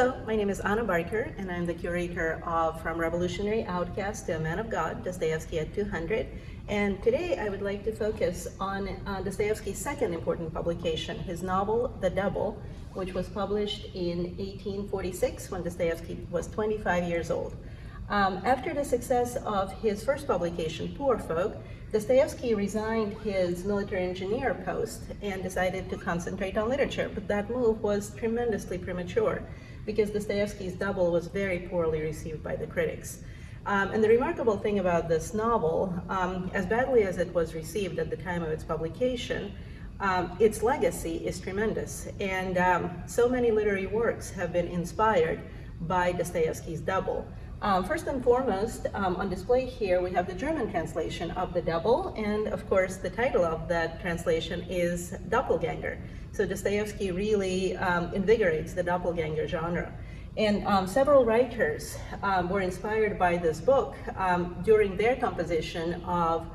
Hello, my name is Anna Barker, and I'm the curator of From Revolutionary Outcast to a Man of God, Dostoevsky at 200. And today I would like to focus on uh, Dostoevsky's second important publication, his novel, The Double, which was published in 1846 when Dostoevsky was 25 years old. Um, after the success of his first publication, Poor Folk, Dostoevsky resigned his military engineer post and decided to concentrate on literature, but that move was tremendously premature because Dostoevsky's Double was very poorly received by the critics. Um, and the remarkable thing about this novel, um, as badly as it was received at the time of its publication, um, its legacy is tremendous. And um, so many literary works have been inspired by Dostoevsky's Double. Um, first and foremost, um, on display here, we have the German translation of the double, and of course, the title of that translation is Doppelganger. So Dostoevsky really um, invigorates the doppelganger genre. And um, several writers um, were inspired by this book um, during their composition of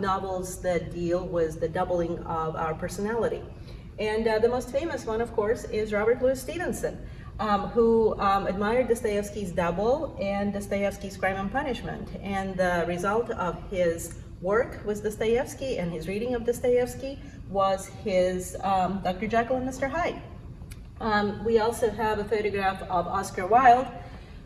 novels that deal with the doubling of our personality. And uh, the most famous one, of course, is Robert Louis Stevenson um, who um, admired Dostoevsky's Double and Dostoevsky's Crime and Punishment. And the result of his work with Dostoevsky and his reading of Dostoevsky was his um, Dr. Jekyll and Mr. Hyde. Um, we also have a photograph of Oscar Wilde,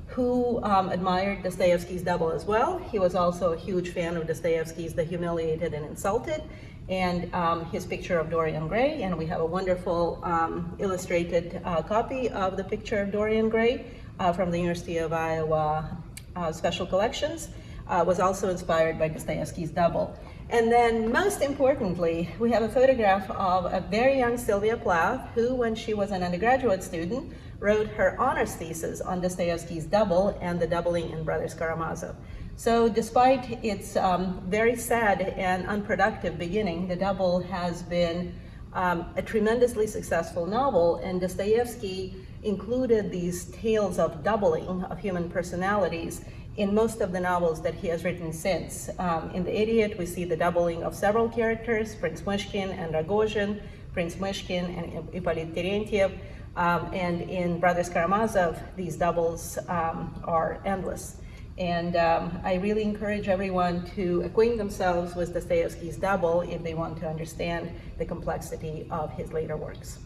who um, admired Dostoevsky's Double as well. He was also a huge fan of Dostoevsky's The Humiliated and Insulted, and um, his picture of Dorian Gray, and we have a wonderful um, illustrated uh, copy of the picture of Dorian Gray uh, from the University of Iowa uh, Special Collections, uh, was also inspired by Dostoevsky's Double. And then most importantly, we have a photograph of a very young Sylvia Plath, who when she was an undergraduate student, wrote her honors thesis on Dostoevsky's Double and the doubling in Brothers Karamazov. So despite its um, very sad and unproductive beginning, The Double has been um, a tremendously successful novel, and Dostoevsky included these tales of doubling of human personalities in most of the novels that he has written since. Um, in The Idiot, we see the doubling of several characters, Prince Myshkin and Rogozhin, Prince Myshkin and Ippolit Terentiev, um, and in Brothers Karamazov, these doubles um, are endless. And um, I really encourage everyone to acquaint themselves with Dostoevsky's Double if they want to understand the complexity of his later works.